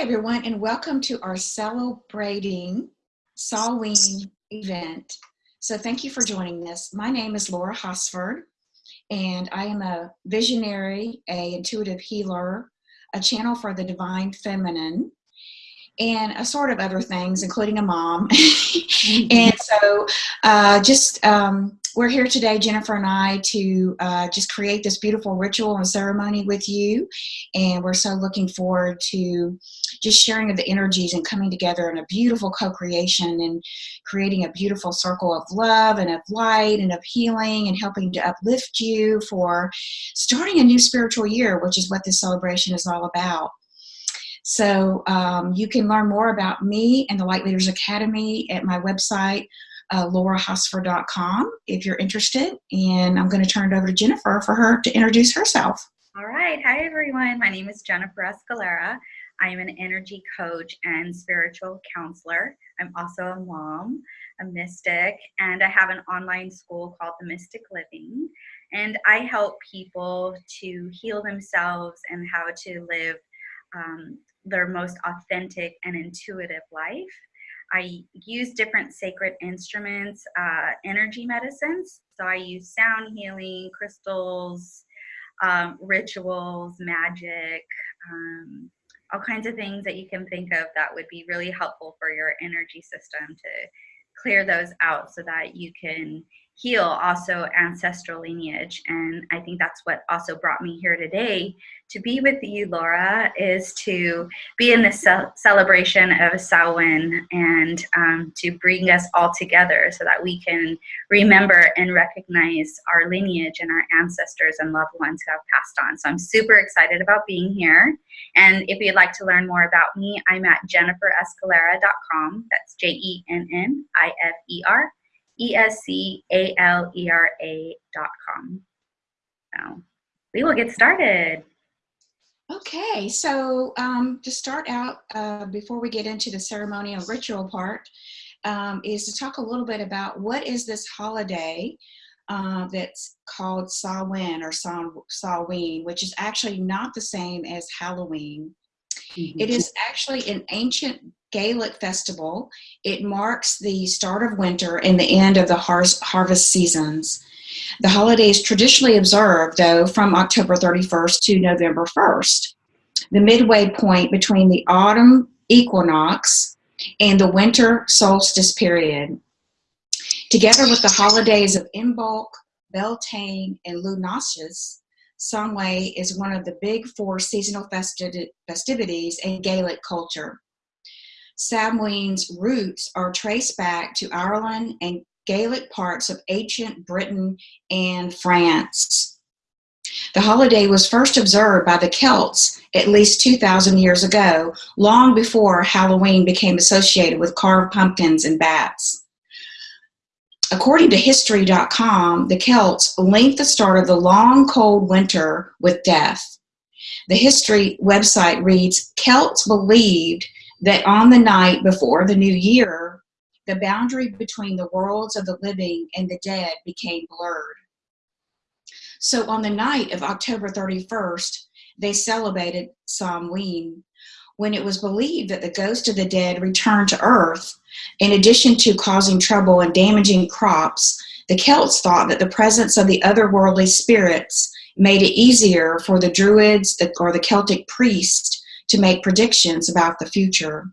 Everyone, and welcome to our celebrating Samhain event. So thank you for joining us. My name is Laura Hosford, and I am a visionary, a intuitive healer, a channel for the divine feminine, and a sort of other things, including a mom. and so uh, just um, we're here today, Jennifer and I, to uh, just create this beautiful ritual and ceremony with you. And we're so looking forward to just sharing of the energies and coming together in a beautiful co-creation and creating a beautiful circle of love and of light and of healing and helping to uplift you for starting a new spiritual year, which is what this celebration is all about. So um, you can learn more about me and the Light Leaders Academy at my website, uh, laurahosford.com if you're interested. And I'm going to turn it over to Jennifer for her to introduce herself. All right. Hi, everyone. My name is Jennifer Escalera. I am an energy coach and spiritual counselor. I'm also a mom, a mystic, and I have an online school called The Mystic Living. And I help people to heal themselves and how to live um, their most authentic and intuitive life. I use different sacred instruments, uh, energy medicines. So I use sound healing, crystals, um, rituals, magic, um, all kinds of things that you can think of that would be really helpful for your energy system to clear those out so that you can heal also ancestral lineage. And I think that's what also brought me here today to be with you, Laura, is to be in this celebration of Samhain and um, to bring us all together so that we can remember and recognize our lineage and our ancestors and loved ones who have passed on. So I'm super excited about being here. And if you'd like to learn more about me, I'm at jenniferescalera.com. That's J E N N I F E R E S C A L E R A dot com. So we will get started. Okay, so um, to start out, uh, before we get into the ceremonial ritual part, um, is to talk a little bit about what is this holiday uh, that's called Samhain or Samhain, which is actually not the same as Halloween. Mm -hmm. It is actually an ancient Gaelic festival. It marks the start of winter and the end of the har harvest seasons. The holiday is traditionally observed, though, from October 31st to November 1st, the midway point between the autumn equinox and the winter solstice period. Together with the holidays of Imbolc, Beltane, and Lughnasadh, Samhain is one of the big four seasonal festi festivities in Gaelic culture. Samhain's roots are traced back to Ireland and Gaelic parts of ancient Britain and France. The holiday was first observed by the Celts at least 2,000 years ago, long before Halloween became associated with carved pumpkins and bats. According to History.com, the Celts linked the start of the long, cold winter with death. The history website reads, Celts believed that on the night before the new year, the boundary between the worlds of the living and the dead became blurred. So on the night of October 31st, they celebrated Samhain when it was believed that the ghost of the dead returned to earth. In addition to causing trouble and damaging crops, the Celts thought that the presence of the otherworldly spirits made it easier for the druids or the Celtic priests to make predictions about the future.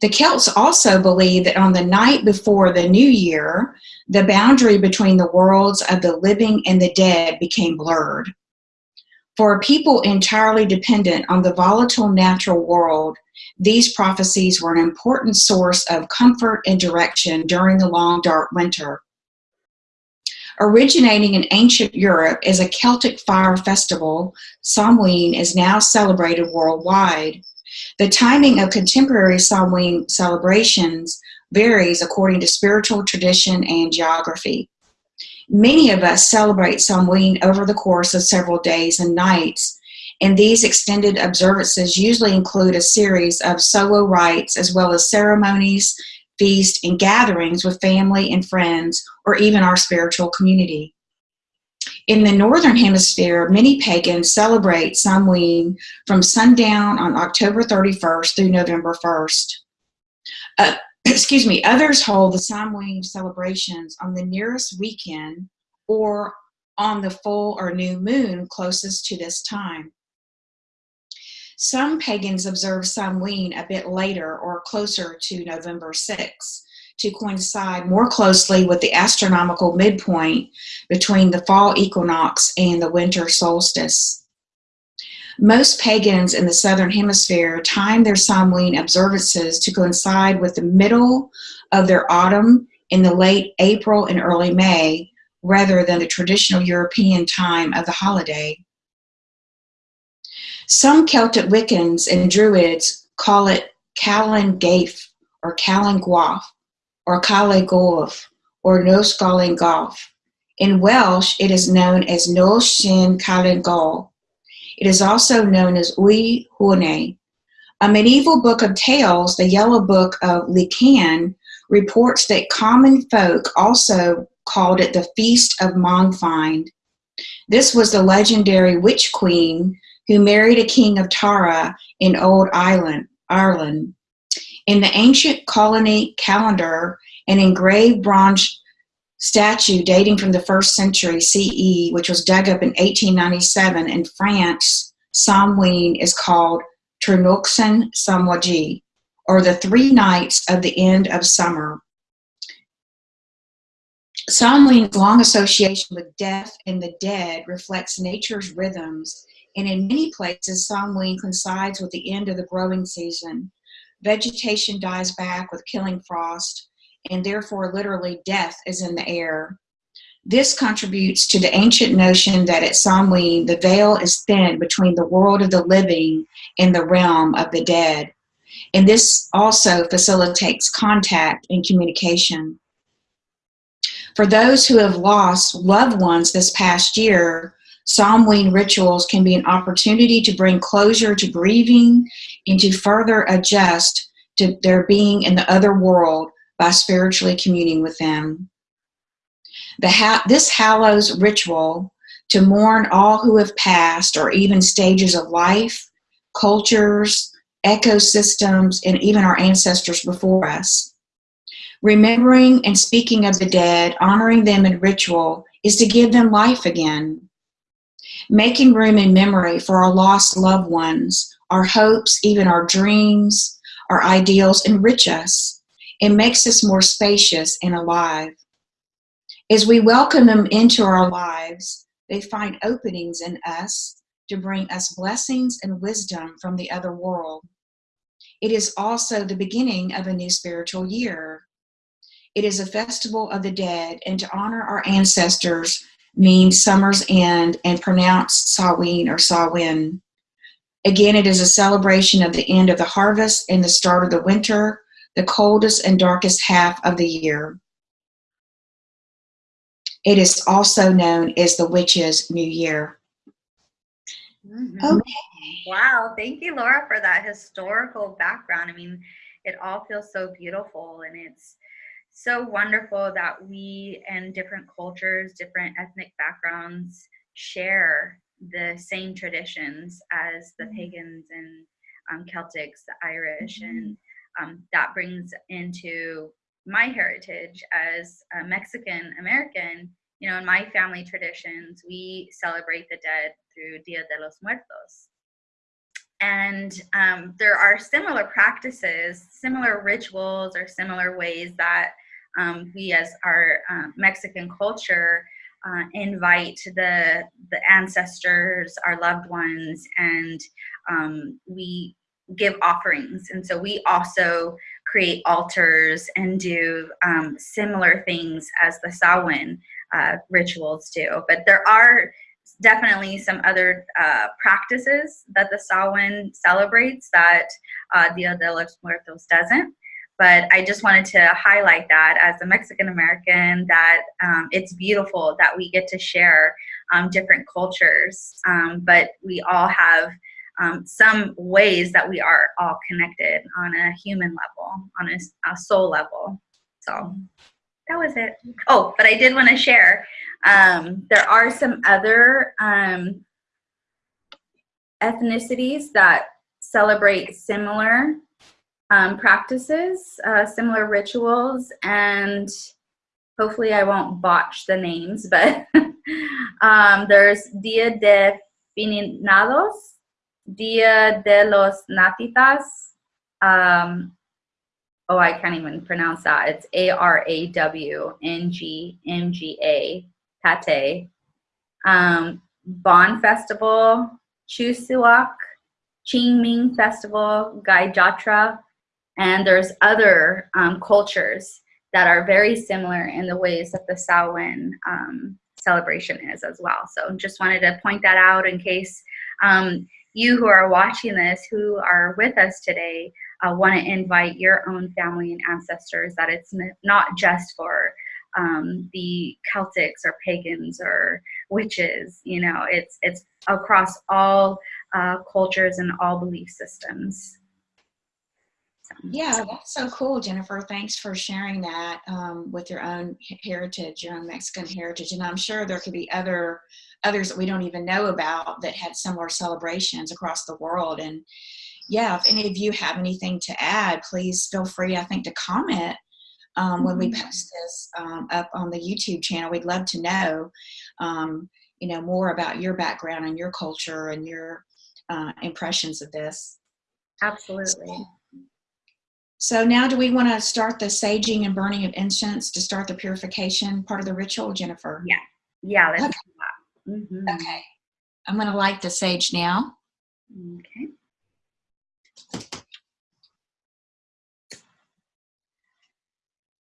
The Celts also believed that on the night before the new year, the boundary between the worlds of the living and the dead became blurred. For a people entirely dependent on the volatile natural world, these prophecies were an important source of comfort and direction during the long dark winter. Originating in ancient Europe as a Celtic fire festival, Samhain is now celebrated worldwide. The timing of contemporary Samhain celebrations varies according to spiritual tradition and geography. Many of us celebrate Samhain over the course of several days and nights, and these extended observances usually include a series of solo rites as well as ceremonies feast, and gatherings with family and friends, or even our spiritual community. In the Northern Hemisphere, many pagans celebrate Samhain from sundown on October 31st through November 1st. Uh, excuse me, others hold the Samhain celebrations on the nearest weekend or on the full or new moon closest to this time. Some pagans observe Samhain a bit later or closer to November 6 to coincide more closely with the astronomical midpoint between the fall equinox and the winter solstice. Most pagans in the Southern Hemisphere time their Samhain observances to coincide with the middle of their autumn in the late April and early May, rather than the traditional European time of the holiday. Some Celtic Wiccans and Druids call it Callan Gaif or Callan Guaf or Calle Golf or Nos Gallen Golf. In Welsh, it is known as Nos Sin Callan Gol. It is also known as Ui Hune. A medieval book of tales, the Yellow Book of Lecan, reports that common folk also called it the Feast of Mongfind. This was the legendary witch queen who married a king of Tara in Old Ireland. Ireland. In the ancient Coligny calendar, an engraved bronze statue dating from the first century CE, which was dug up in 1897 in France, Samhain is called Trinoxen Samwaji, or the three nights of the end of summer. Samhain's long association with death and the dead reflects nature's rhythms, and in many places, Samhain coincides with the end of the growing season. Vegetation dies back with killing frost, and therefore literally death is in the air. This contributes to the ancient notion that at Samhain, the veil is thin between the world of the living and the realm of the dead. And this also facilitates contact and communication. For those who have lost loved ones this past year, Samhain rituals can be an opportunity to bring closure to grieving and to further adjust to their being in the other world by spiritually communing with them. Ha this hallows ritual to mourn all who have passed or even stages of life, cultures, ecosystems, and even our ancestors before us. Remembering and speaking of the dead, honoring them in ritual, is to give them life again. Making room in memory for our lost loved ones, our hopes, even our dreams, our ideals enrich us. and makes us more spacious and alive. As we welcome them into our lives, they find openings in us to bring us blessings and wisdom from the other world. It is also the beginning of a new spiritual year. It is a festival of the dead, and to honor our ancestors means summer's end and pronounced Samhain or Samhain. Again, it is a celebration of the end of the harvest and the start of the winter, the coldest and darkest half of the year. It is also known as the Witches' New Year. Mm -hmm. Okay. Wow, thank you, Laura, for that historical background. I mean, it all feels so beautiful and it's so wonderful that we and different cultures, different ethnic backgrounds share the same traditions as the mm-hmm. pagans and um, Celtics, the Irish, mm-hmm. and um, that brings into my heritage as a Mexican American. You know, in my family traditions, we celebrate the dead through Dia de los Muertos. And um, there are similar practices, similar rituals, or similar ways that um, we as our uh, Mexican culture uh, invite the, the ancestors, our loved ones, and um, we give offerings. And so we also create altars and do um, similar things as the Samhain uh, rituals do. But there are definitely some other uh, practices that the Samhain celebrates that uh, Dia de los Muertos doesn't. But I just wanted to highlight that as a Mexican American, that um, it's beautiful that we get to share um, different cultures, um, but we all have um, some ways that we are all connected on a human level, on a, a soul level. So that was it. Oh, but I did want to share. Um, there are some other um, ethnicities that celebrate similar um, practices, uh, similar rituals, and hopefully I won't botch the names, but um, there's Dia de Finados, Dia de los Natitas. Um, oh, I can't even pronounce that. It's A R A W N G M G A, Tate. Um, Bon Festival, Chuseok, Qingming Festival, Gai Jatra, and there's other um, cultures that are very similar in the ways that the Samhain um, celebration is as well. So just wanted to point that out in case um, you who are watching this, who are with us today, uh, want to invite your own family and ancestors, that it's not just for um, the Celtics or pagans or witches, you know, it's, it's across all uh, cultures and all belief systems. Yeah, that's so cool, Jennifer. Thanks for sharing that um, with your own heritage, your own Mexican heritage, and I'm sure there could be other others that we don't even know about that had similar celebrations across the world. And yeah, if any of you have anything to add, please feel free. I think to comment um, when we mm-hmm. post this um, up on the YouTube channel. We'd love to know, um, you know, more about your background and your culture and your uh, impressions of this. Absolutely. So now do we want to start the saging and burning of incense to start the purification part of the ritual, Jennifer? Yeah. Yeah, let's okay. Mm -hmm. Okay. I'm going to light the sage now. Okay.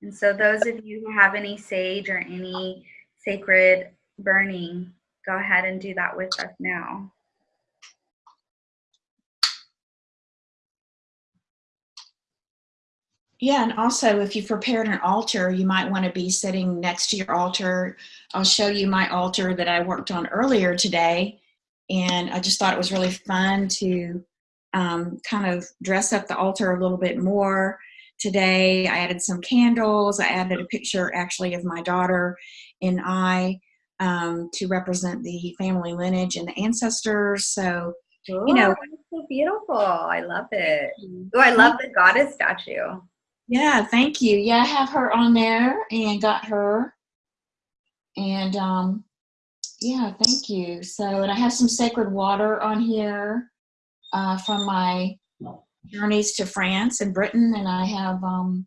And so those of you who have any sage or any sacred burning, go ahead and do that with us now. Yeah, and also if you've prepared an altar, you might want to be sitting next to your altar. I'll show you my altar that I worked on earlier today. And I just thought it was really fun to um, kind of dress up the altar a little bit more today. I added some candles. I added a picture actually of my daughter and I um, to represent the family lineage and the ancestors. So, Ooh, you know, so beautiful. I love it. Oh, I love the goddess statue. Yeah, thank you. Yeah, I have her on there and got her. And um, yeah, thank you. So, and I have some sacred water on here uh, from my journeys to France and Britain. And I have, um,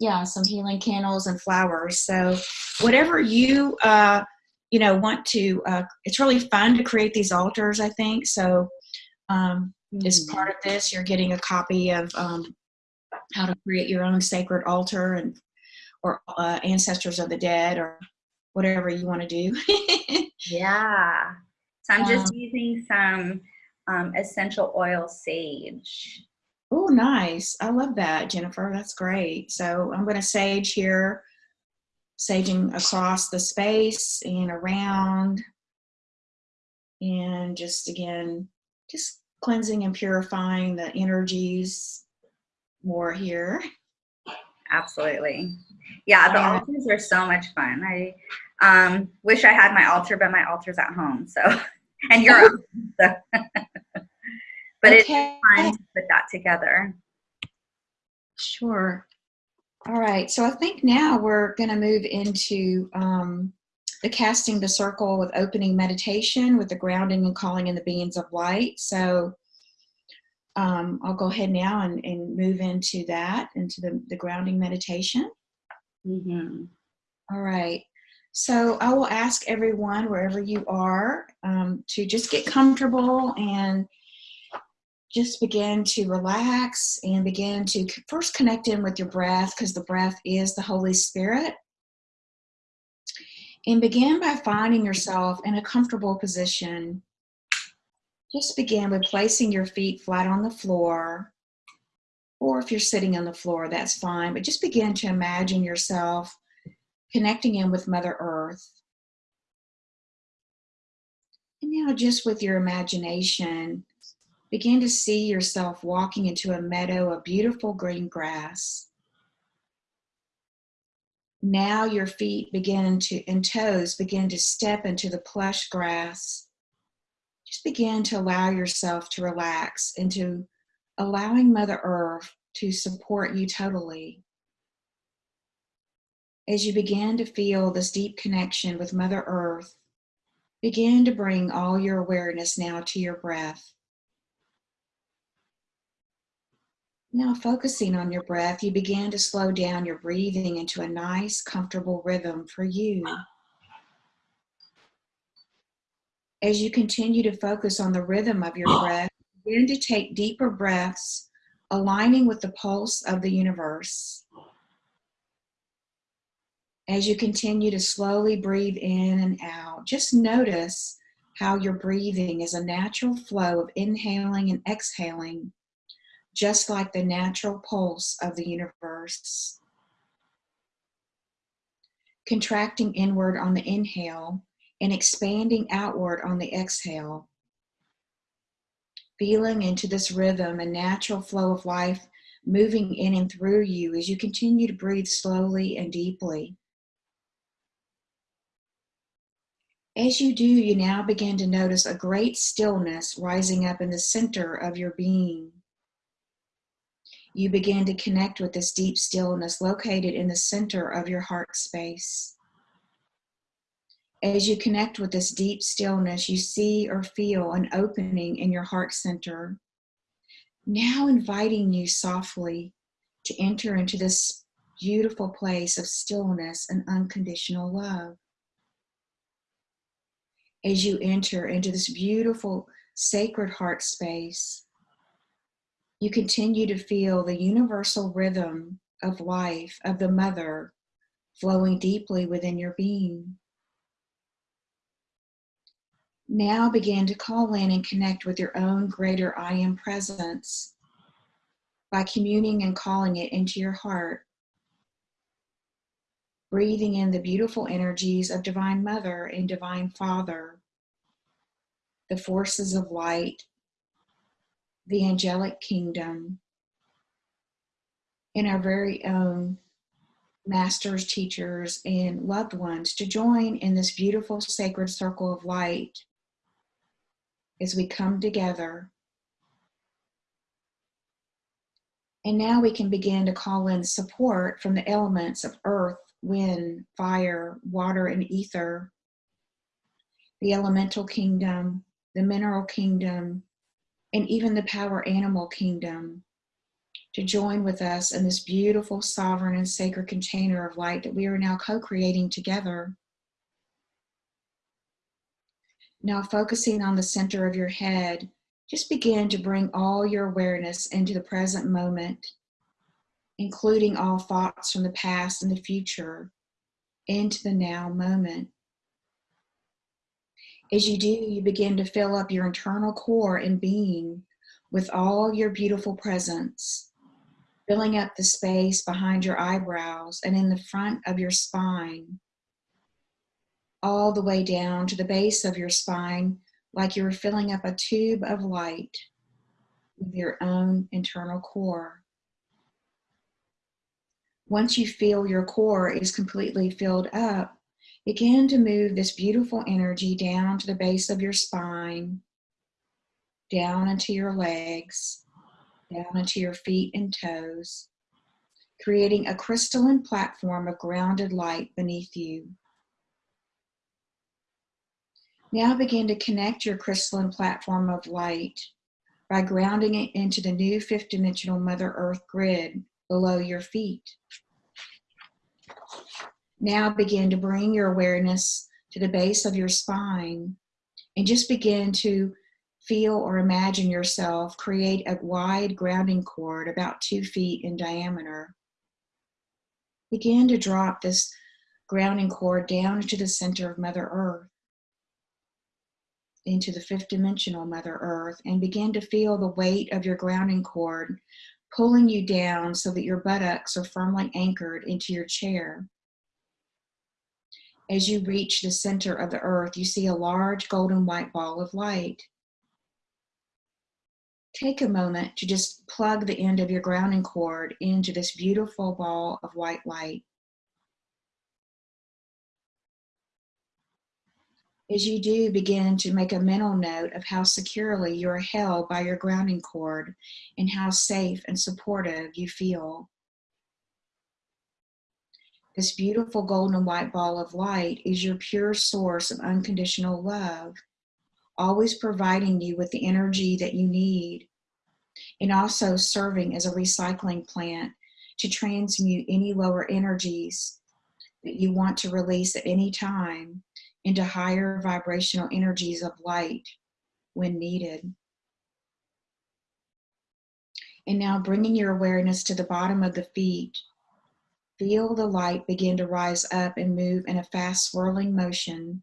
yeah, some healing candles and flowers. So whatever you, uh, you know, want to, uh, it's really fun to create these altars, I think. So um, mm -hmm. as mm-hmm. part of this, you're getting a copy of um, how to create your own sacred altar and or uh, ancestors of the dead or whatever you want to do. yeah. So I'm just um, using some um, essential oil sage. Oh, nice. I love that, Jennifer. That's great. So I'm going to sage here, saging across the space and around. And just again, just cleansing and purifying the energies more here. Absolutely. Yeah, the um, altars are so much fun. I um, wish I had my altar, but my altar's at home. So, and you're home, so. but okay. it's fun to put that together. Sure. All right. So I think now we're going to move into um, the casting the circle with opening meditation with the grounding and calling in the beings of light. So um, I'll go ahead now and, and move into that, into the, the grounding meditation. Mm -hmm. All right. So I will ask everyone, wherever you are, um, to just get comfortable and just begin to relax and begin to first connect in with your breath because the breath is the Holy Spirit. And begin by finding yourself in a comfortable position just begin with placing your feet flat on the floor, or if you're sitting on the floor, that's fine, but just begin to imagine yourself connecting in with Mother Earth. And now just with your imagination, begin to see yourself walking into a meadow of beautiful green grass. Now your feet begin to, and toes begin to step into the plush grass. Just begin to allow yourself to relax into allowing Mother Earth to support you totally. As you begin to feel this deep connection with Mother Earth, begin to bring all your awareness now to your breath. Now, focusing on your breath, you begin to slow down your breathing into a nice, comfortable rhythm for you. As you continue to focus on the rhythm of your breath, begin to take deeper breaths, aligning with the pulse of the universe. As you continue to slowly breathe in and out, just notice how your breathing is a natural flow of inhaling and exhaling just like the natural pulse of the universe. Contracting inward on the inhale and expanding outward on the exhale. Feeling into this rhythm and natural flow of life moving in and through you as you continue to breathe slowly and deeply. As you do, you now begin to notice a great stillness rising up in the center of your being you begin to connect with this deep stillness located in the center of your heart space. As you connect with this deep stillness, you see or feel an opening in your heart center. Now inviting you softly to enter into this beautiful place of stillness and unconditional love. As you enter into this beautiful sacred heart space, you continue to feel the universal rhythm of life of the mother flowing deeply within your being. Now begin to call in and connect with your own greater I am presence by communing and calling it into your heart. Breathing in the beautiful energies of Divine Mother and Divine Father, the forces of light the angelic kingdom, and our very own masters, teachers, and loved ones to join in this beautiful sacred circle of light as we come together. And now we can begin to call in support from the elements of earth, wind, fire, water, and ether, the elemental kingdom, the mineral kingdom, and even the power animal kingdom to join with us in this beautiful, sovereign, and sacred container of light that we are now co creating together. Now, focusing on the center of your head, just begin to bring all your awareness into the present moment, including all thoughts from the past and the future, into the now moment. As you do, you begin to fill up your internal core and being with all your beautiful presence, filling up the space behind your eyebrows and in the front of your spine, all the way down to the base of your spine, like you were filling up a tube of light with your own internal core. Once you feel your core is completely filled up, Begin to move this beautiful energy down to the base of your spine, down into your legs, down into your feet and toes, creating a crystalline platform of grounded light beneath you. Now begin to connect your crystalline platform of light by grounding it into the new fifth dimensional Mother Earth grid below your feet. Now begin to bring your awareness to the base of your spine and just begin to feel or imagine yourself create a wide grounding cord about two feet in diameter. Begin to drop this grounding cord down into the center of Mother Earth, into the fifth dimensional Mother Earth, and begin to feel the weight of your grounding cord pulling you down so that your buttocks are firmly anchored into your chair. As you reach the center of the earth, you see a large golden white ball of light. Take a moment to just plug the end of your grounding cord into this beautiful ball of white light. As you do, begin to make a mental note of how securely you are held by your grounding cord and how safe and supportive you feel. This beautiful golden white ball of light is your pure source of unconditional love, always providing you with the energy that you need, and also serving as a recycling plant to transmute any lower energies that you want to release at any time into higher vibrational energies of light when needed. And now bringing your awareness to the bottom of the feet, feel the light begin to rise up and move in a fast swirling motion,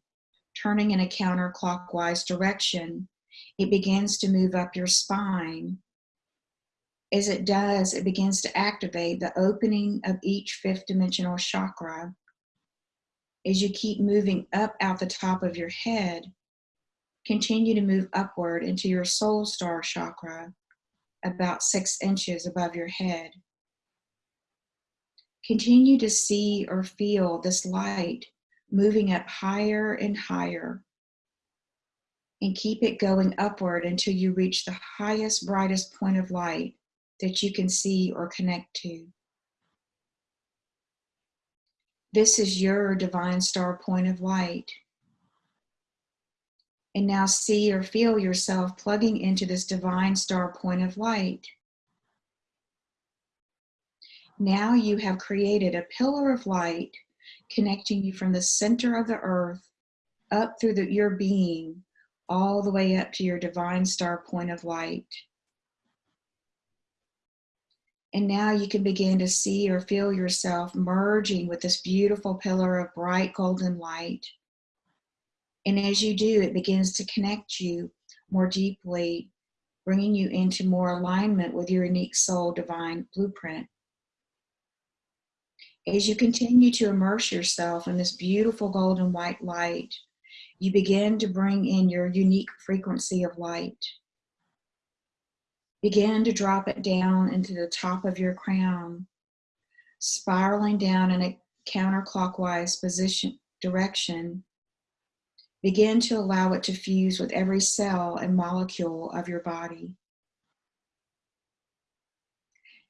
turning in a counterclockwise direction. It begins to move up your spine. As it does, it begins to activate the opening of each fifth dimensional chakra. As you keep moving up out the top of your head, continue to move upward into your soul star chakra, about six inches above your head. Continue to see or feel this light moving up higher and higher. And keep it going upward until you reach the highest, brightest point of light that you can see or connect to. This is your divine star point of light. And now see or feel yourself plugging into this divine star point of light. Now you have created a pillar of light connecting you from the center of the earth up through the, your being, all the way up to your divine star point of light. And now you can begin to see or feel yourself merging with this beautiful pillar of bright golden light. And as you do, it begins to connect you more deeply, bringing you into more alignment with your unique soul divine blueprint. As you continue to immerse yourself in this beautiful golden white light, you begin to bring in your unique frequency of light. Begin to drop it down into the top of your crown, spiraling down in a counterclockwise position direction Begin to allow it to fuse with every cell and molecule of your body.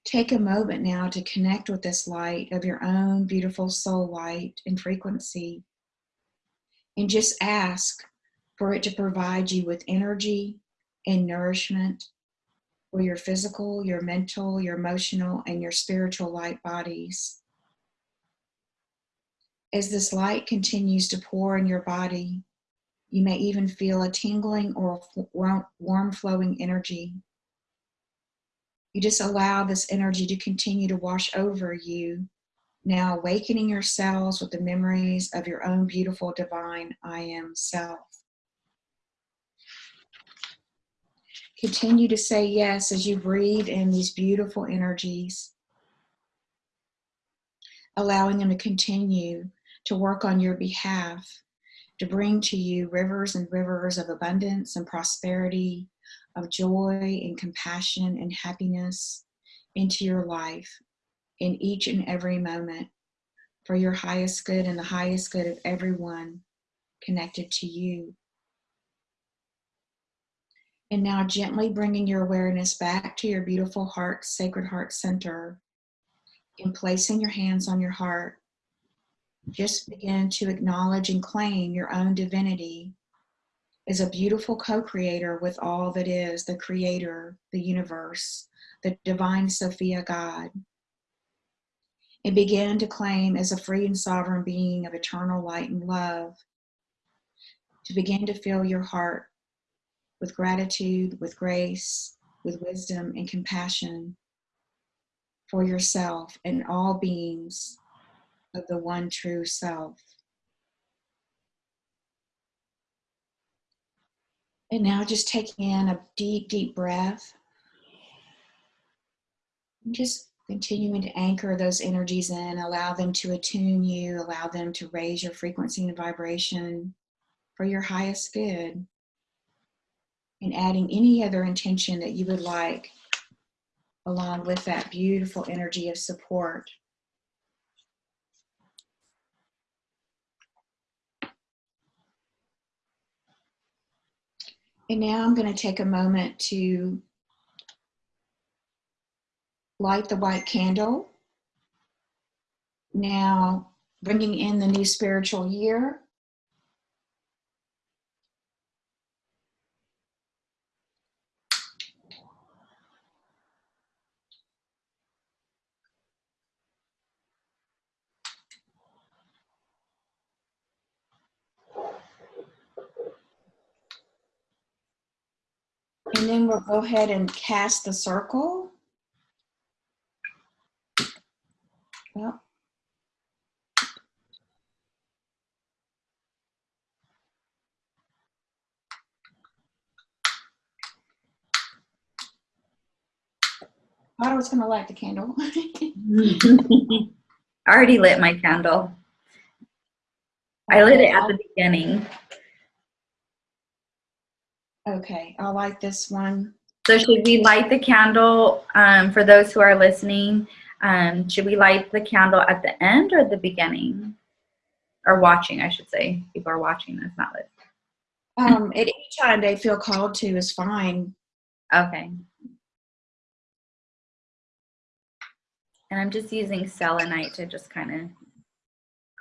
Take a moment now to connect with this light of your own beautiful soul light and frequency. And just ask for it to provide you with energy and nourishment for your physical, your mental, your emotional, and your spiritual light bodies. As this light continues to pour in your body, you may even feel a tingling or warm flowing energy. You just allow this energy to continue to wash over you, now awakening your cells with the memories of your own beautiful divine I am self. Continue to say yes as you breathe in these beautiful energies, allowing them to continue to work on your behalf to bring to you rivers and rivers of abundance and prosperity, of joy and compassion and happiness into your life in each and every moment for your highest good and the highest good of everyone connected to you. And now gently bringing your awareness back to your beautiful heart, sacred heart center and placing your hands on your heart just begin to acknowledge and claim your own divinity as a beautiful co-creator with all that is the creator, the universe, the divine Sophia God. And begin to claim as a free and sovereign being of eternal light and love. To begin to fill your heart with gratitude, with grace, with wisdom and compassion for yourself and all beings of the one true self. And now just taking in a deep, deep breath. And Just continuing to anchor those energies in, allow them to attune you, allow them to raise your frequency and vibration for your highest good. And adding any other intention that you would like along with that beautiful energy of support. And now I'm going to take a moment to light the white candle. Now, bringing in the new spiritual year. And then we'll go ahead and cast the circle. Well, thought I was gonna light the candle. I already lit my candle. I lit it at the beginning. Okay, I'll light this one. So should we light the candle, um, for those who are listening, um, should we light the candle at the end or the beginning? Or watching, I should say. People are watching this, not listening. Um, at any time they feel called to is fine. Okay. And I'm just using selenite to just kind of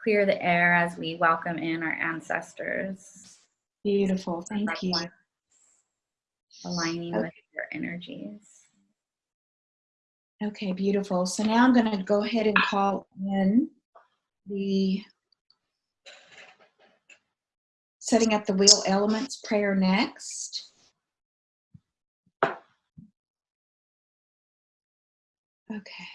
clear the air as we welcome in our ancestors. Beautiful, thank you. Aligning with your energies. Okay, beautiful. So now I'm gonna go ahead and call in the setting up the wheel elements prayer next. Okay.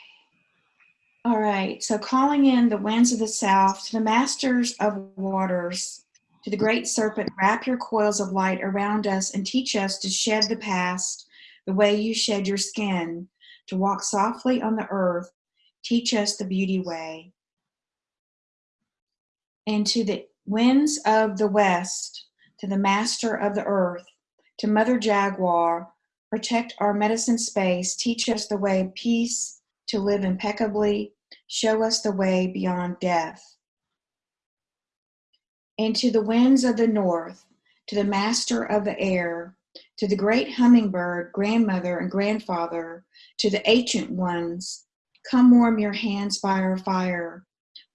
All right, so calling in the winds of the south to the masters of waters, to the great serpent, wrap your coils of light around us and teach us to shed the past the way you shed your skin, to walk softly on the earth. Teach us the beauty way. And to the winds of the west, to the master of the earth, to Mother Jaguar, protect our medicine space, teach us the way peace, to live impeccably, show us the way beyond death. And to the winds of the north, to the master of the air, to the great hummingbird, grandmother and grandfather, to the ancient ones, come warm your hands by our fire.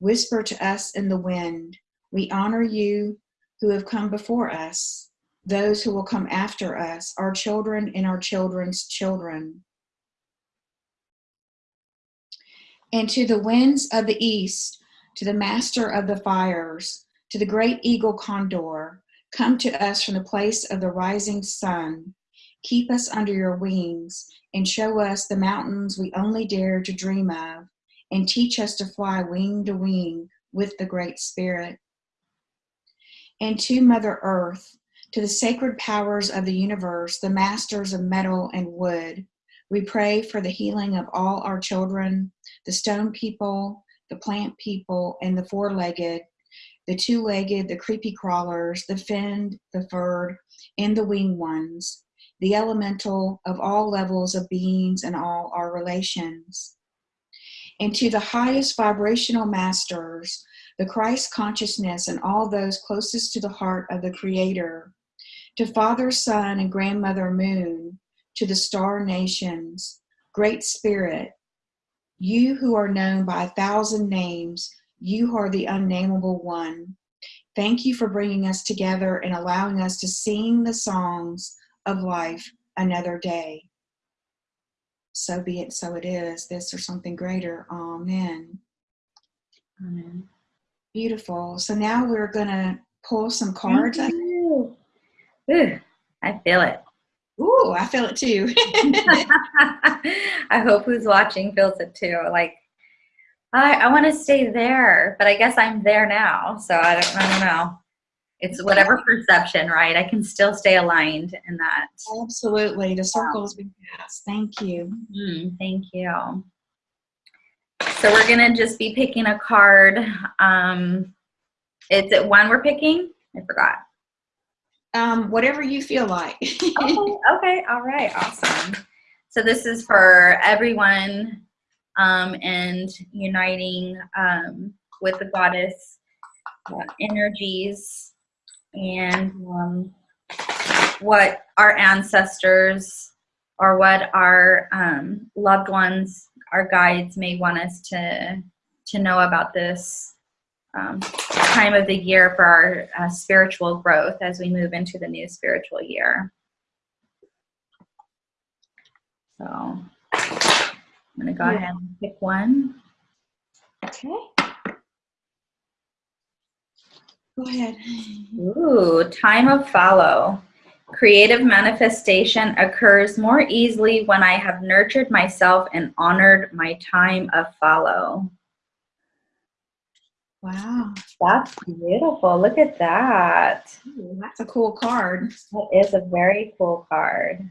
Whisper to us in the wind. We honor you who have come before us, those who will come after us, our children and our children's children. And to the winds of the east, to the master of the fires, to the great eagle condor, come to us from the place of the rising sun. Keep us under your wings and show us the mountains we only dare to dream of, and teach us to fly wing to wing with the Great Spirit. And to Mother Earth, to the sacred powers of the universe, the masters of metal and wood, we pray for the healing of all our children, the stone people, the plant people, and the four-legged, the two-legged, the creepy crawlers, the finned, the furred, and the winged ones, the elemental of all levels of beings and all our relations. And to the highest vibrational masters, the Christ consciousness and all those closest to the heart of the Creator, to Father, Son, and Grandmother Moon, to the star nations, Great Spirit, you who are known by a thousand names, you are the unnameable one. Thank you for bringing us together and allowing us to sing the songs of life another day. So be it, so it is, this or something greater. Amen. Amen. Beautiful. So now we're going to pull some cards. Ooh, I feel it. Ooh, I feel it too. I hope who's watching feels it too. Like, I, I want to stay there, but I guess I'm there now. So I don't, I don't know. It's whatever perception, right? I can still stay aligned in that. Absolutely. The circle has been passed. Thank you. Mm, thank you. So we're going to just be picking a card. Um, is it one we're picking? I forgot. Um, whatever you feel like. okay, okay, all right, awesome. So this is for everyone um, and uniting um, with the goddess uh, energies and um, what our ancestors or what our um, loved ones, our guides may want us to to know about this um, time of the year for our uh, spiritual growth as we move into the new spiritual year. So I'm going to go Yeah. ahead and pick one. Okay. Go ahead. Ooh, time of fallow. Creative manifestation occurs more easily when I have nurtured myself and honored my time of fallow. Wow. That's beautiful. Look at that. Ooh, that's a cool card. That is a very cool card.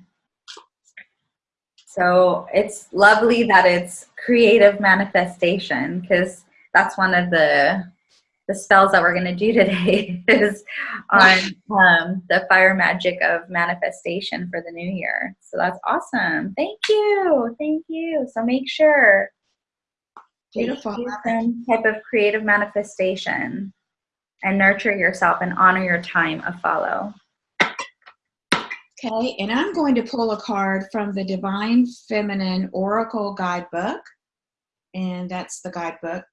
So it's lovely that it's creative manifestation because that's one of the the spells that we're going to do today is on um, the fire magic of manifestation for the new year. So that's awesome. Thank you. Thank you. So make sure Beautiful. do some type of creative manifestation and nurture yourself and honor your time of fallow. Okay, and I'm going to pull a card from the Divine Feminine Oracle Guidebook, and that's the guidebook.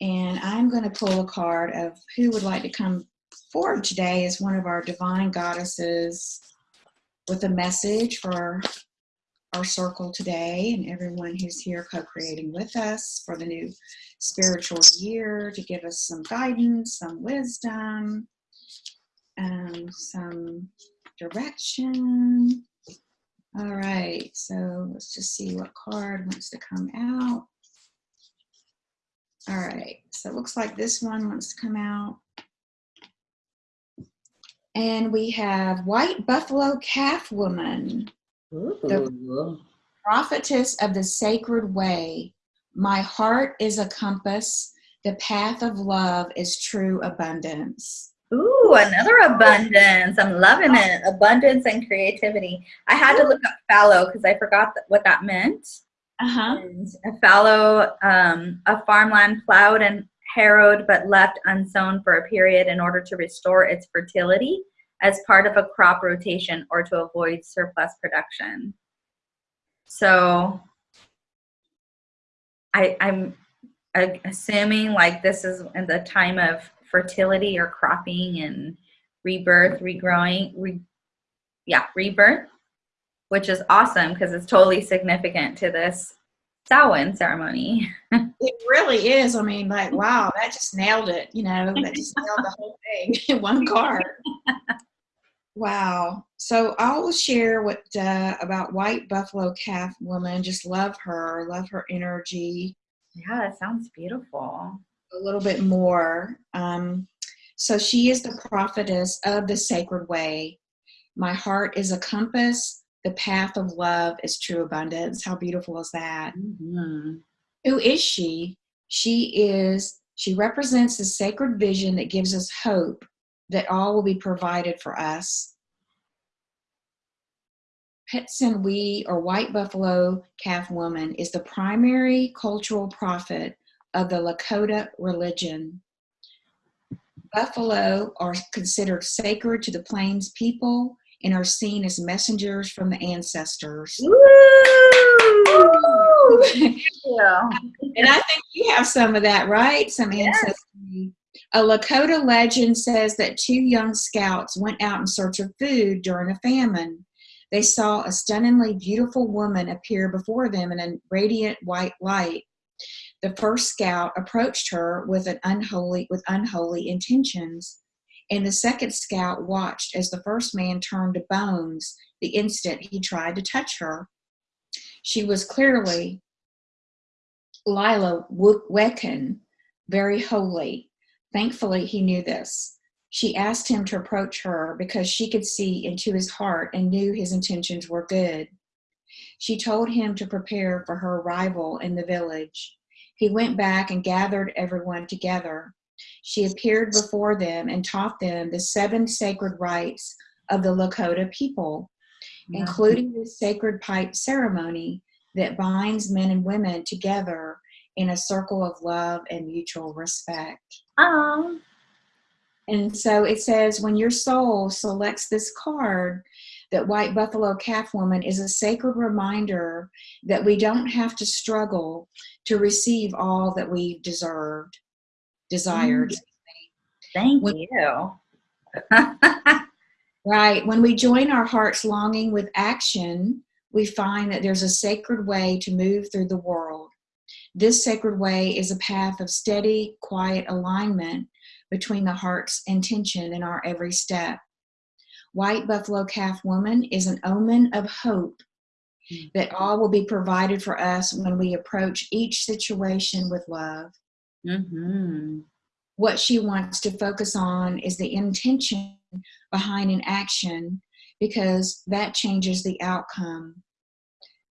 And I'm going to pull a card of who would like to come forward today as one of our divine goddesses with a message for our circle today and everyone who's here co-creating with us for the new spiritual year to give us some guidance, some wisdom, um, some direction. All right, so let's just see what card wants to come out. All right, so it looks like this one wants to come out. And we have White Buffalo Calf Woman, Ooh. prophetess of the sacred way. My heart is a compass, the path of love is true abundance. Ooh, another abundance. I'm loving it. Abundance and creativity. I had to look up fallow because I forgot th- what that meant. Uh-huh. And a fallow, um, a farmland plowed and harrowed but left unsown for a period in order to restore its fertility as part of a crop rotation or to avoid surplus production. So I, I'm assuming like this is in the time of fertility or cropping and rebirth, regrowing, re, yeah, rebirth, which is awesome because it's totally significant to this Samhain ceremony. It really is. I mean, like, wow, that just nailed it. You know, that just nailed the whole thing in one card. Wow. So I will share what uh, about White Buffalo Calf Woman. Just love her, love her energy Yeah, that sounds beautiful. A little bit more. Um, so she is the prophetess of the sacred way. My heart is a compass. The path of love is true abundance. How beautiful is that? Mm-hmm. Who is she? She is, she represents the sacred vision that gives us hope that all will be provided for us. Ptesan Wi, or White Buffalo Calf Woman, is the primary cultural prophet of the Lakota religion. Buffalo are considered sacred to the Plains people and are seen as messengers from the ancestors. Woo! Yeah. And I think you have some of that, right? Some Yes. ancestry. A Lakota legend says that two young scouts went out in search of food during a famine. They saw a stunningly beautiful woman appear before them in a radiant white light. The first scout approached her with an unholy with unholy intentions, and the second scout watched as the first man turned to bones the instant he tried to touch her. She was clearly Lila Wakan, very holy. Thankfully, he knew this. She asked him to approach her because she could see into his heart and knew his intentions were good. She told him to prepare for her arrival in the village. He went back and gathered everyone together. She appeared before them and taught them the seven sacred rites of the Lakota people including the sacred pipe ceremony that binds men and women together in a circle of love and mutual respect. Um, And so it says, when your soul selects this card, that White Buffalo Calf Woman is a sacred reminder that we don't have to struggle to receive all that we've deserved, desired. Thank When- you. Right. When we join our heart's longing with action, we find that there's a sacred way to move through the world. This sacred way is a path of steady, quiet alignment between the heart's intention and our every step. White Buffalo Calf Woman is an omen of hope that all will be provided for us when we approach each situation with love. hmm What she wants to focus on is the intention behind an action because that changes the outcome.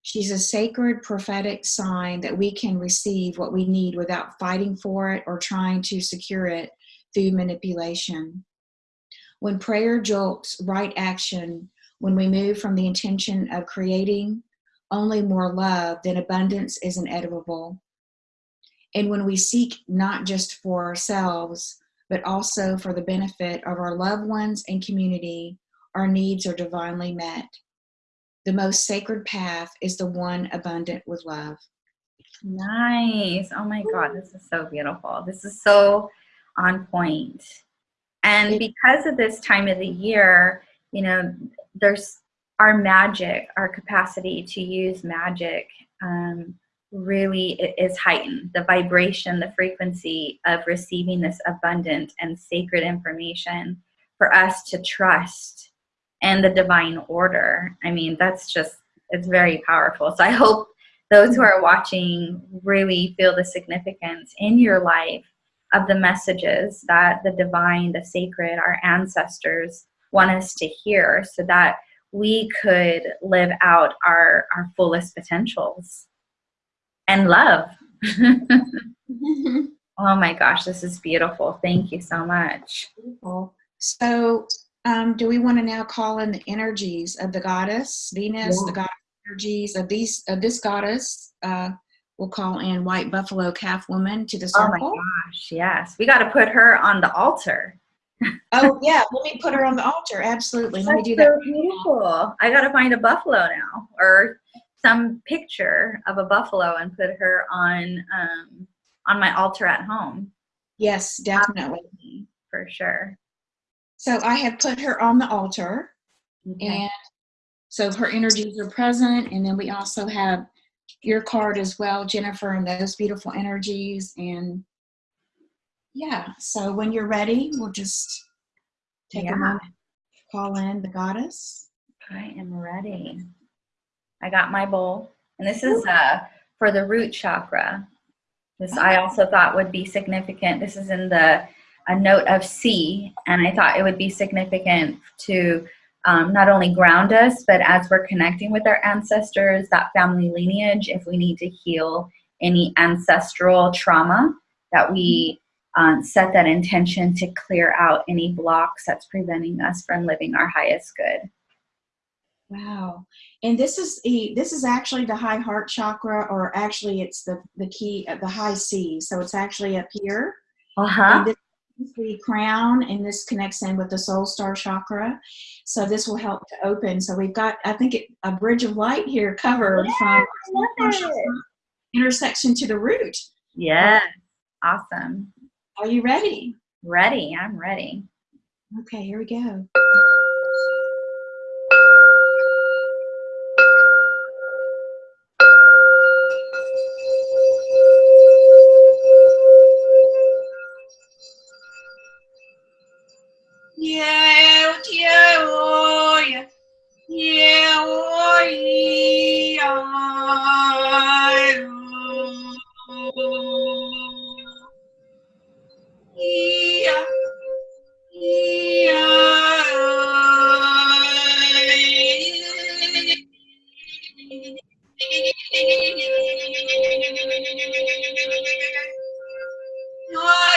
She's a sacred prophetic sign that we can receive what we need without fighting for it or trying to secure it through manipulation. When prayer jolts right action, when we move from the intention of creating only more love, then abundance is inevitable. And when we seek not just for ourselves, but also for the benefit of our loved ones and community, our needs are divinely met. The most sacred path is the one abundant with love. Nice. Oh my God, this is so beautiful. This is so on point. And because of this time of the year, you know, there's our magic, our capacity to use magic um, really is heightened. The vibration, the frequency of receiving this abundant and sacred information for us to trust and the divine order. I mean, that's just, it's very powerful. So I hope those who are watching really feel the significance in your life of the messages that the divine, the sacred, our ancestors want us to hear so that we could live out our, our fullest potentials and love. oh my gosh, this is beautiful. Thank you so much. Beautiful. So, um, do we want to now call in the energies of the goddess Venus, the goddess energies of these of this goddess? Uh, we'll call in White Buffalo Calf Woman to the circle. Oh my gosh, yes. We got to put her on the altar. Oh, yeah, let me put her on the altar. Absolutely, let me That's do that. so beautiful. I got to find a buffalo now or some picture of a buffalo and put her on um, on my altar at home Yes, definitely. for sure. So I have put her on the altar, Okay. and so her energies are present. And then we also have your card as well, Jennifer, and those beautiful energies. And yeah, so when you're ready, we'll just take Yeah. a moment, call in the goddess. I am ready. I got my bowl, and this is uh, for the root chakra. This I also thought would be significant. This is in the a note of C, and I thought it would be significant to um, not only ground us, but as we're connecting with our ancestors, that family lineage, if we need to heal any ancestral trauma, that we um, set that intention to clear out any blocks that's preventing us from living our highest good. Wow. And this is the this is actually the high heart chakra, or actually it's the the key the high C. So it's actually up here. Uh huh. And this is the crown, and this connects in with the soul star chakra. So this will help to open. So we've got, I think, it, a bridge of light here covered from love our soul star it. chakra intersection to the root. Yes. Awesome. Are you ready? Ready. I'm ready. Okay, here we go. What?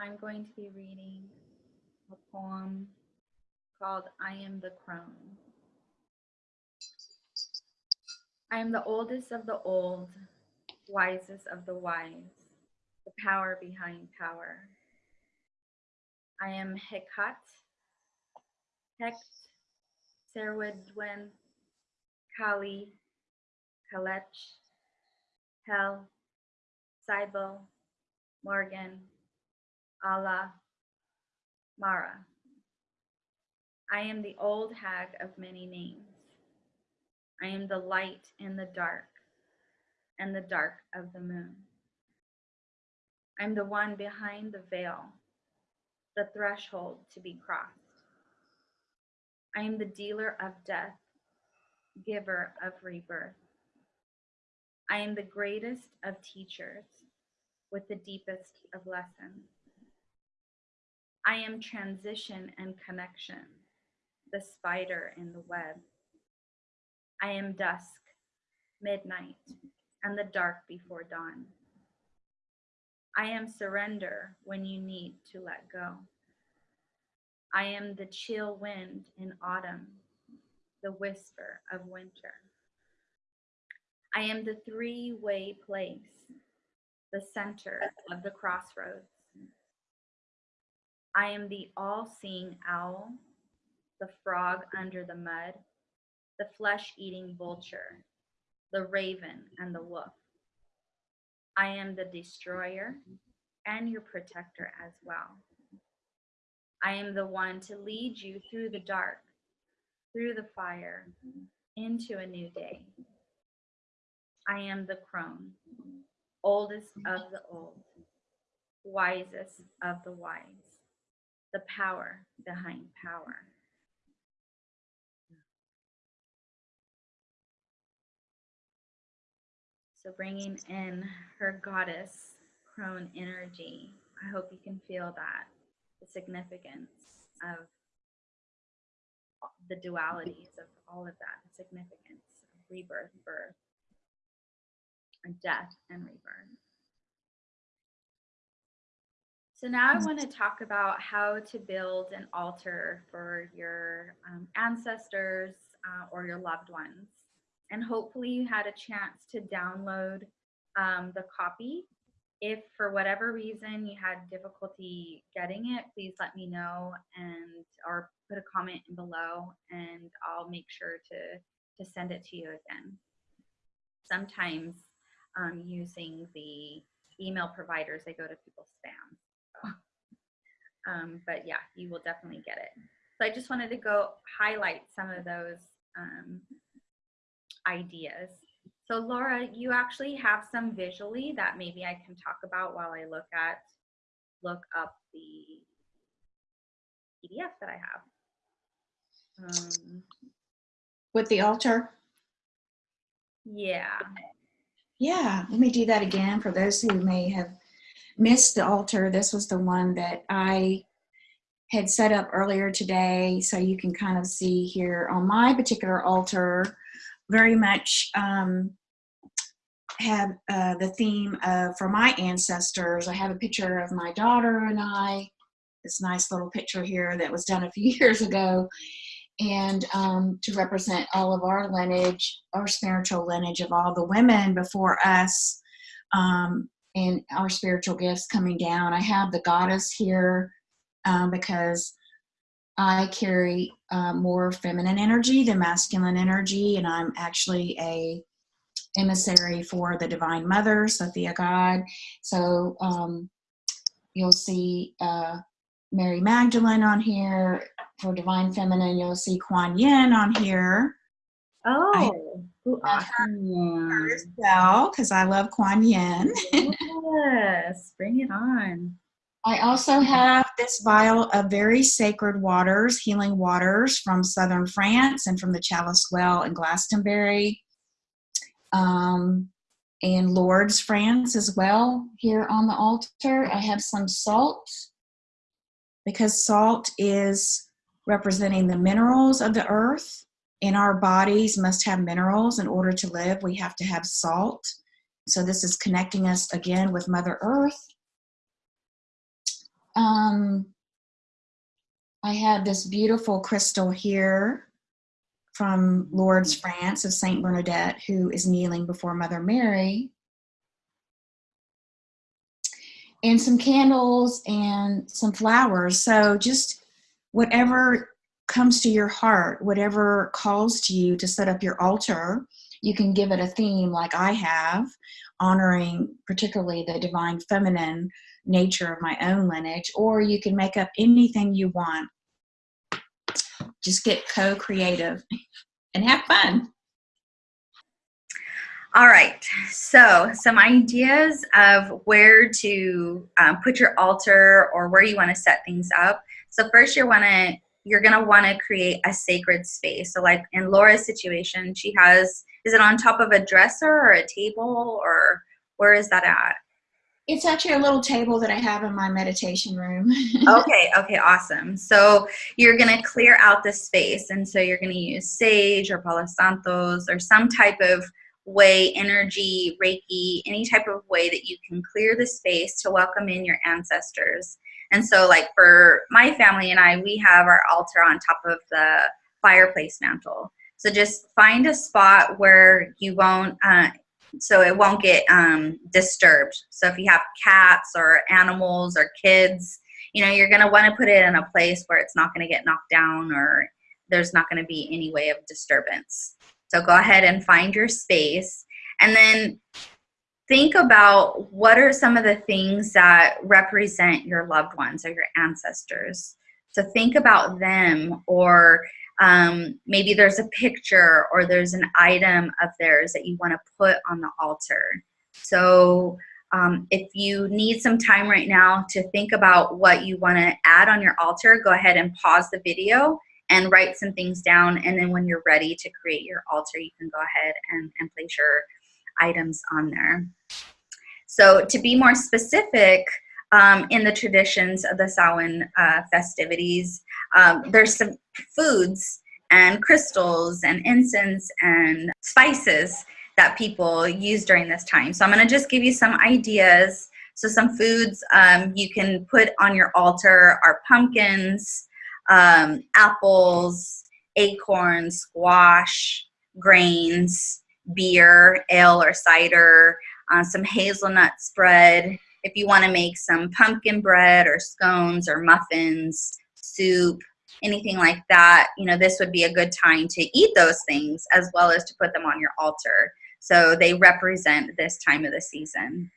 I'm going to be reading a poem called I Am the Crone. I am the oldest of the old, wisest of the wise, the power behind power. I am Hekat, Hecht, Cerridwen, Kali, Cailleach, Hel, Cybele, Morgan, Allah, Mara. I am the old hag of many names. I am the light in the dark and the dark of the moon. I'm the one behind the veil, the threshold to be crossed. I am the dealer of death, giver of rebirth. I am the greatest of teachers with the deepest of lessons. I am transition and connection, the spider in the web. I am dusk, midnight, and the dark before dawn. I am surrender when you need to let go. I am the chill wind in autumn, the whisper of winter. I am the three way place, the center of the crossroads. I am the all seeing owl, the frog under the mud, the flesh eating vulture, the raven and the wolf. I am the destroyer and your protector as well. I am the one to lead you through the dark, through the fire, into a new day. I am the crone, oldest of the old, wisest of the wise, the power behind power. So bringing in her goddess crone energy, I hope you can feel that the significance of the dualities of all of that, the significance of rebirth, birth, and death and rebirth. So now I want to talk about how to build an altar for your um, ancestors uh, or your loved ones. And hopefully you had a chance to download um, the copy. If for whatever reason you had difficulty getting it, please let me know and or put a comment below and I'll make sure to, to send it to you again. Sometimes um, using the email providers, they go to people's spam. Um, but yeah, you will definitely get it. So I just wanted to go highlight some of those um, ideas. So Laura, you actually have some visually that maybe I can talk about while I look at, look up the PDF that I have. Um, With the altar? yeah. Yeah, let me do that again for those who may have missed the altar. This was the one that I had set up earlier today. So you can kind of see here on my particular altar, very much um, have uh, the theme of for my ancestors. I have a picture of my daughter and I, this nice little picture here that was done a few years ago and um, to represent all of our lineage, our spiritual lineage of all the women before us, um, and our spiritual gifts coming down. I have the goddess here um, because I carry uh, more feminine energy than masculine energy, and I'm actually a emissary for the Divine Mother, Sophia God. So um, you'll see uh, Mary Magdalene on here, for Divine Feminine, you'll see Kuan Yin on here. Oh, awesome. Her as well, because I love Kuan Yin. yes, bring it on. I also have this vial of very sacred waters, healing waters from southern France and from the Chalice Well in Glastonbury. Um, and Lourdes, France as well here on the altar. I have some salt because salt is representing the minerals of the earth. In our bodies must have minerals in order to live. We have to have salt. So this is connecting us again with Mother Earth. um, I have this beautiful crystal here from Lourdes, France of Saint Bernadette, who is kneeling before Mother Mary. And some candles and some flowers. So just whatever comes to your heart, whatever calls to you to set up your altar, you can give it a theme like I have, honoring particularly the divine feminine nature of my own lineage, or you can make up anything you want. Just get co-creative and have fun. All right, so some ideas of where to um, put your altar or where you want to set things up. So first you want to you're going to want to create a sacred space. So like in Laura's situation, she has is it on top of a dresser or a table or where is that at? It's actually a little table that I have in my meditation room. okay, okay, awesome. So you're going to clear out the space. And so you're going to use sage or Palo Santos or some type of way, energy, Reiki, any type of way that you can clear the space to welcome in your ancestors. And so like for my family and I, we have our altar on top of the fireplace mantle. So just find a spot where you won't, uh, so it won't get um, disturbed. So if you have cats or animals or kids, you know, you're going to want to put it in a place where it's not going to get knocked down or there's not going to be any way of disturbance. So go ahead and find your space and then think about what are some of the things that represent your loved ones or your ancestors. So think about them or um, maybe there's a picture or there's an item of theirs that you want to put on the altar. So um, if you need some time right now to think about what you want to add on your altar, go ahead and pause the video and write some things down. And then when you're ready to create your altar, you can go ahead and, and place your items on there. So to be more specific, um, in the traditions of the Samhain uh, festivities, um, there's some foods and crystals and incense and spices that people use during this time. So I'm gonna just give you some ideas. So some foods um, you can put on your altar are pumpkins, um, apples, acorns, squash, grains, beer, ale or cider, uh, some hazelnut spread. If you want to make some pumpkin bread or scones or muffins, soup, anything like that, you know, this would be a good time to eat those things as well as to put them on your altar. So they represent this time of the season.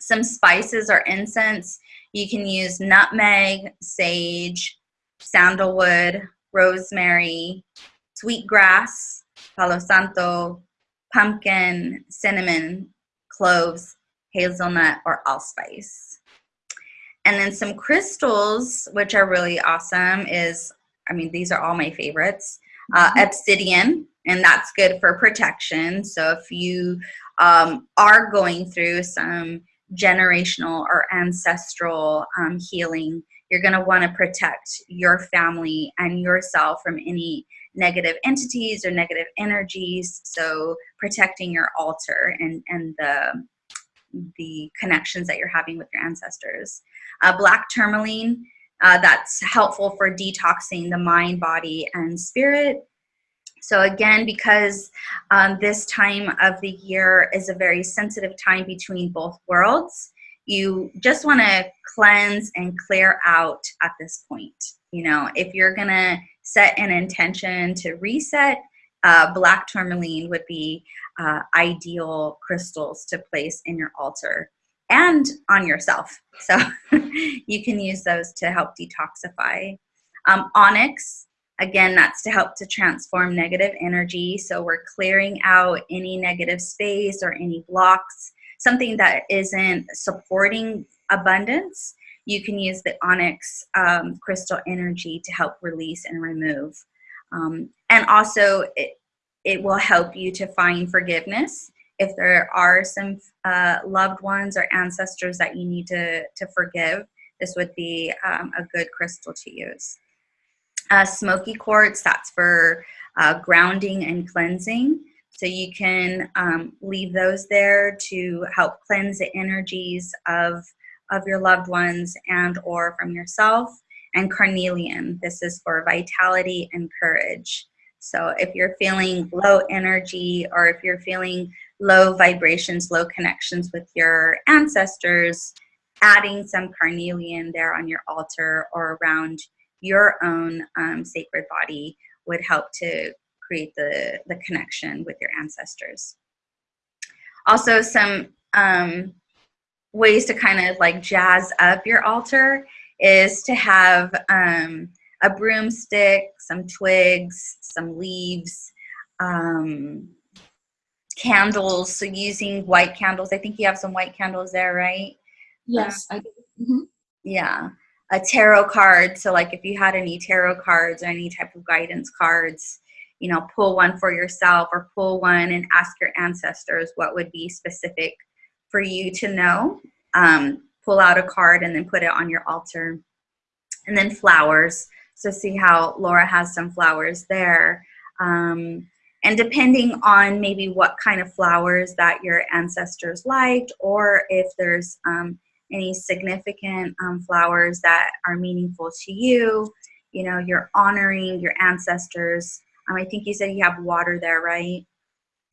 Some spices or incense, you can use nutmeg, sage, sandalwood, rosemary, sweetgrass, palo santo, pumpkin, cinnamon, cloves, hazelnut, or allspice. And then some crystals, which are really awesome, is, I mean, these are all my favorites. Uh, mm-hmm. obsidian, and that's good for protection. So if you um, are going through some generational or ancestral um, healing, you're going to want to protect your family and yourself from any negative entities or negative energies. So protecting your altar and, and the, the connections that you're having with your ancestors. Uh, black tourmaline, uh, that's helpful for detoxing the mind, body, and spirit. So again, because um, this time of the year is a very sensitive time between both worlds, you just want to cleanse and clear out at this point. You know, if you're going to set an intention to reset, uh, black tourmaline would be uh, ideal crystals to place in your altar and on yourself. So you can use those to help detoxify. Um, onyx, again, that's to help to transform negative energy. So we're clearing out any negative space or any blocks something that isn't supporting abundance, you can use the onyx um, crystal energy to help release and remove. Um, and also, it, it will help you to find forgiveness if there are some uh, loved ones or ancestors that you need to, to forgive. This would be um, a good crystal to use. Uh, smoky quartz, that's for uh, grounding and cleansing. So you can um, leave those there to help cleanse the energies of of your loved ones and or from yourself. And carnelian this is for vitality and courage. So if you're feeling low energy or if you're feeling low vibrations low connections with your ancestors adding some carnelian there on your altar or around your own um, sacred body would help to create the, the connection with your ancestors. Also, some um, ways to kind of like jazz up your altar is to have um, a broomstick, some twigs, some leaves, um, candles. So using white candles. I think you have some white candles there, right? Yes, I do. Mhm. Yeah. A tarot card. So, like, if you had any tarot cards or any type of guidance cards, you know, pull one for yourself or pull one and ask your ancestors what would be specific for you to know. Um, pull out a card and then put it on your altar. And then flowers. So, see how Laura has some flowers there. Um, and depending on maybe what kind of flowers that your ancestors liked, or if there's um, any significant um, flowers that are meaningful to you. You know, you're honoring your ancestors. Um, I think you said you have water there, right?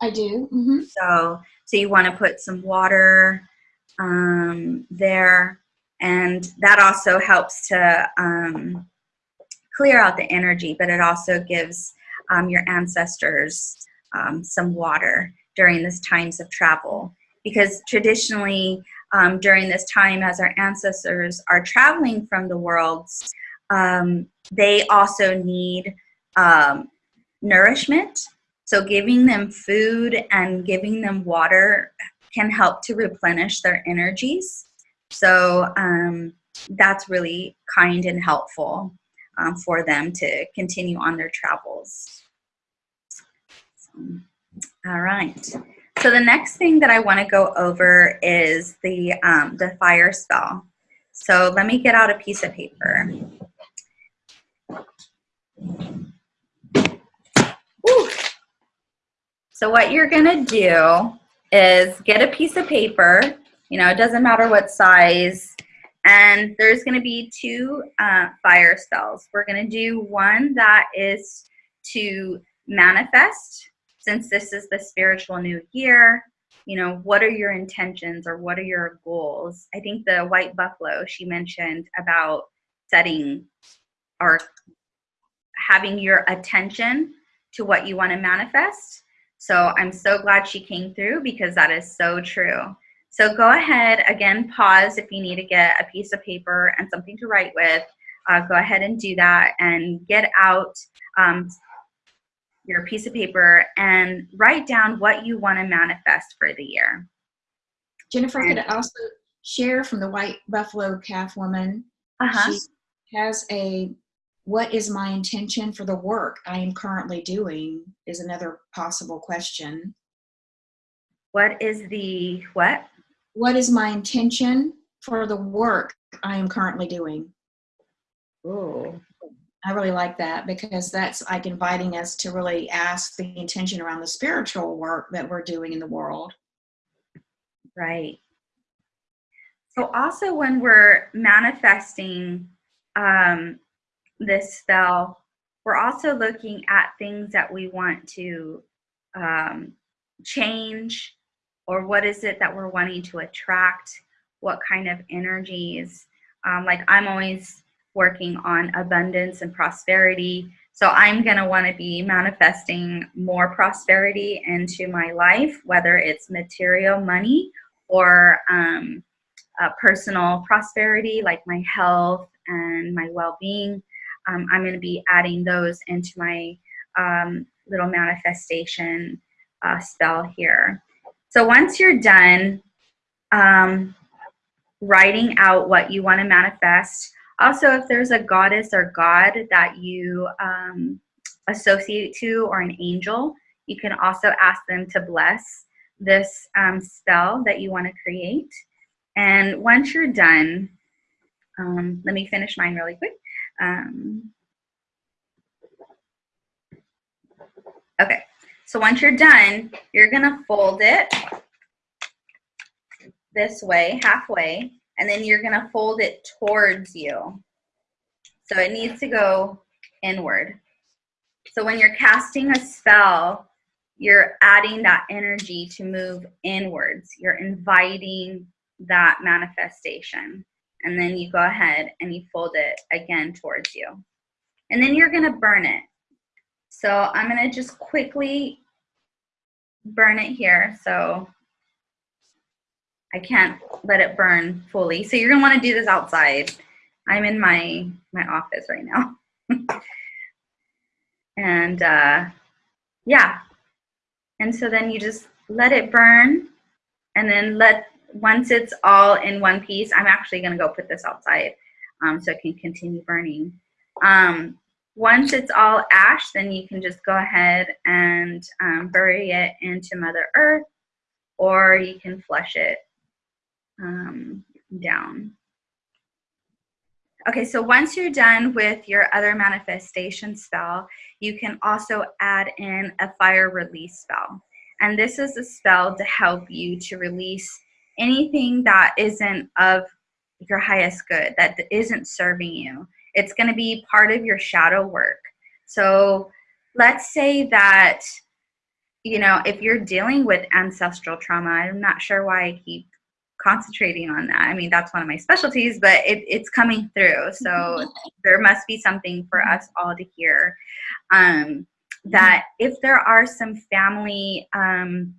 I do. hmm So, so you want to put some water um, there, and that also helps to um, clear out the energy. But it also gives um, your ancestors um, some water during this times of travel, because traditionally um, during this time as our ancestors are traveling from the worlds, um, they also need um, nourishment. So giving them food and giving them water can help to replenish their energies. So um, that's really kind and helpful um, for them to continue on their travels. So, all right. So the next thing that I want to go over is the, um, the fire spell. So let me get out a piece of paper. Woo. So what you're to do is get a piece of paper, you know, it doesn't matter what size, and there's to be two uh, fire spells. We're to do one that is to manifest since this is the spiritual new year, you know, what are your intentions or what are your goals? I think the white buffalo she mentioned about setting or having your attention to what you want to manifest. So I'm so glad she came through because that is so true. So go ahead, again, pause if you need to get a piece of paper and something to write with. Uh, go ahead and do that and get out um, your piece of paper and write down what you want to manifest for the year. Jennifer could also share from the White Buffalo Calf Woman. Uh-huh. She has a what is my intention for the work I am currently doing is another possible question. What is the what? What is my intention for the work I am currently doing? Ooh. I really like that because that's like inviting us to really ask the intention around the spiritual work that we're doing in the world. Right. So also when we're manifesting um, this spell, we're also looking at things that we want to um, change or what is it that we're wanting to attract, what kind of energies. Um, like I'm always working on abundance and prosperity. So I'm going to want to be manifesting more prosperity into my life, whether it's material money or um, uh, personal prosperity, like my health and my well being. Um, I'm going to be adding those into my um, little manifestation uh, spell here. So once you're done um, writing out what you want to manifest, also, if there's a goddess or god that you um, associate to or an angel, you can also ask them to bless this um, spell that you want to create. And once you're done, um, let me finish mine really quick. Um, okay, so once you're done, you're gonna fold it this way, halfway, and then you're to fold it towards you. So it needs to go inward. So when you're casting a spell, you're adding that energy to move inwards. You're inviting that manifestation. And then you go ahead and you fold it again towards you. And then you're to burn it. So I'm to just quickly burn it here. So I can't let it burn fully. So you're want to do this outside. I'm in my, my office right now. and uh, yeah. And so then you just let it burn and then let, once it's all in one piece, I'm actually going to go put this outside um, so it can continue burning. Um, once it's all ash, then you can just go ahead and um, bury it into Mother Earth, or you can flush it um, down. Okay, so once you're done with your other manifestation spell, you can also add in a fire release spell. And this is a spell to help you to release anything that isn't of your highest good, that isn't serving you. It's going to be part of your shadow work. So let's say that, you know, if you're dealing with ancestral trauma, I'm not sure why I keep concentrating on that. I mean, that's one of my specialties, but it, it's coming through. So there must be something for us all to hear. Um, that if there are some family um,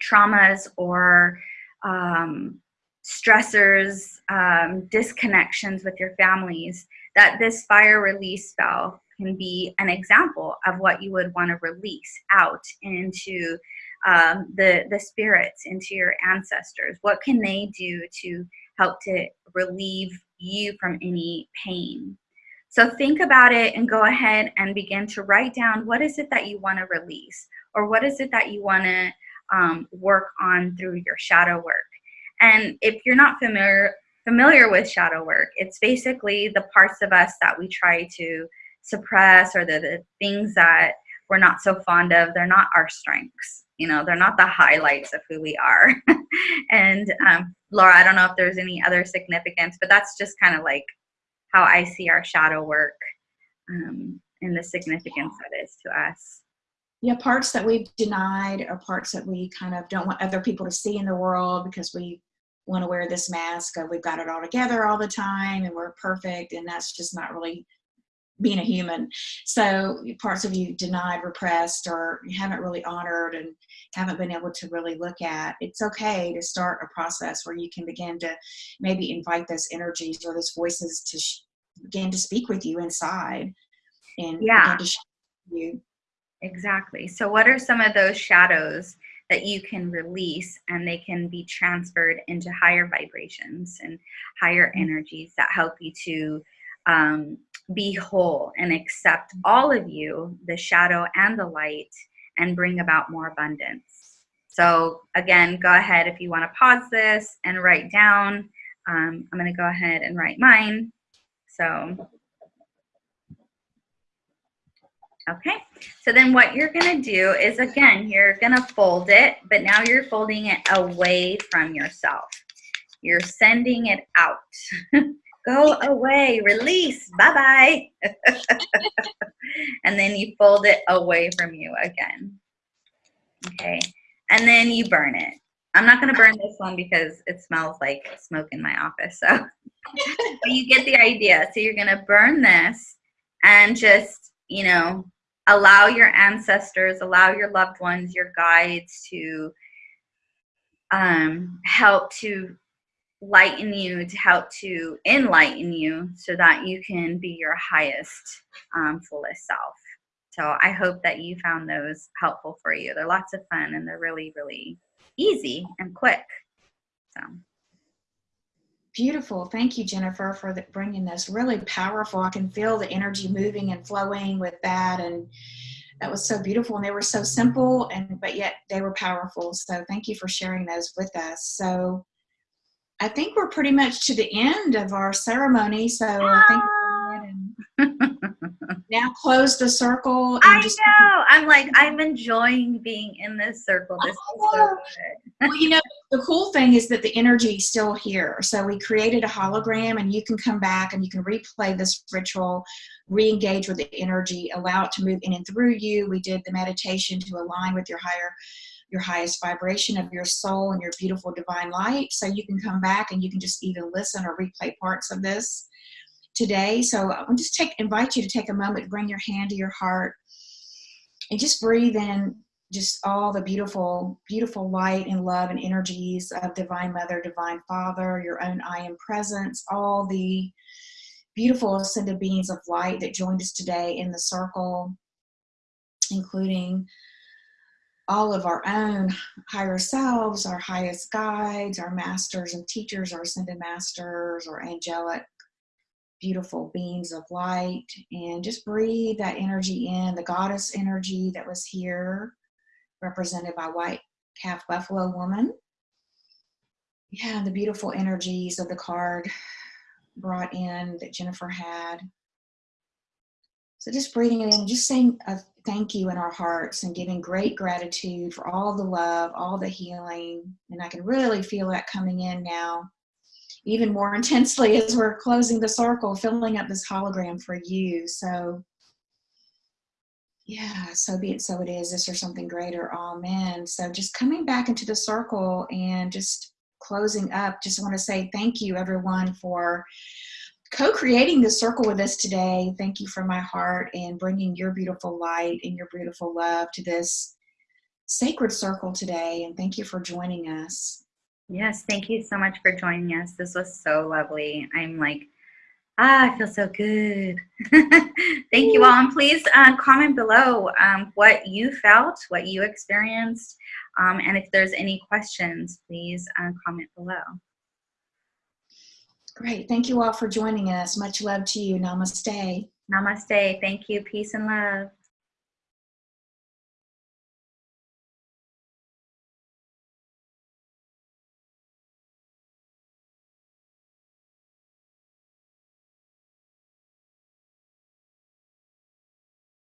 traumas or um, stressors, um, disconnections with your families, that this fire release spell can be an example of what you would want to release out into um, the, the spirits, into your ancestors. What can they do to help to relieve you from any pain? So think about it and go ahead and begin to write down what is it that you want to release or what is it that you want to um, work on through your shadow work. And if you're not familiar familiar with shadow work, it's basically the parts of us that we try to suppress or the, the things that we're not so fond of. They're not our strengths. You know, they're not the highlights of who we are. and um, Laura, I don't know if there's any other significance, but that's just kind of like how I see our shadow work um, and the significance that is to us. Yeah, parts that we've denied or parts that we kind of don't want other people to see in the world because we want to wear this mask of we've got it all together all the time and we're perfect and that's just not really being a human. So parts of you denied, repressed, or you haven't really honored and haven't been able to really look at. It's okay to start a process where you can begin to maybe invite those energies or those voices to begin to speak with you inside and yeah. begin to you. Exactly. So what are some of those shadows that you can release and they can be transferred into higher vibrations and higher mm-hmm. energies that help you to um, be whole and accept all of you, the shadow and the light, and bring about more abundance. So again, go ahead if you want to pause this and write down. Um, I'm going to go ahead and write mine. So Okay, so then what you're gonna do is again, you're gonna fold it, but now you're folding it away from yourself. You're sending it out. Go away, release, bye-bye. and then you fold it away from you again. Okay, and then you burn it. I'm not gonna burn this one because it smells like smoke in my office, so. but you get the idea. So you're gonna burn this and just, you know, allow your ancestors, allow your loved ones, your guides to um, help to lighten you, to help to enlighten you so that you can be your highest, um, fullest self. So I hope that you found those helpful for you. They're lots of fun and they're really, really easy and quick. So. Beautiful. Thank you, Jennifer, for the, bringing this. Really powerful. I can feel the energy moving and flowing with that. And that was so beautiful. And they were so simple, and but yet they were powerful. So thank you for sharing those with us. So I think we're pretty much to the end of our ceremony. So I think now close the circle. I just, know. I'm like, I'm enjoying being in this circle. This oh, is so oh. well, you know, the cool thing is that the energy is still here. So we created a hologram, and you can come back and you can replay this ritual, re-engage with the energy, allow it to move in and through you. We did the meditation to align with your higher, your highest vibration of your soul and your beautiful divine light. So you can come back and you can just even listen or replay parts of this today. So I will just take invite you to take a moment, bring your hand to your heart, and just breathe in just all the beautiful, beautiful light and love and energies of Divine Mother, Divine Father, your own I am presence, all the beautiful ascended beings of light that joined us today in the circle, including all of our own higher selves, our highest guides, our masters and teachers, our ascended masters, or angelic beautiful beams of light and just breathe that energy in. The goddess energy that was here represented by white calf buffalo woman. Yeah the beautiful energies of the card brought in that jennifer had. So just breathing it in just saying a thank you in our hearts and giving great gratitude for all the love all the healing. And i can really feel that coming in now even more intensely as we're closing the circle, filling up this hologram for you. So, yeah, so be it, so it is, this or something greater. Amen. So, just coming back into the circle and just closing up, just want to say thank you, everyone, for co creating this circle with us today. Thank you from my heart and bringing your beautiful light and your beautiful love to this sacred circle today. And thank you for joining us. Yes, thank you so much for joining us. This was so lovely. I'm like, ah, I feel so good. thank you all. And please uh, comment below um, what you felt, what you experienced. Um, and if there's any questions, please uh, comment below. Great. Thank you all for joining us. Much love to you. Namaste. Namaste. Thank you. Peace and love.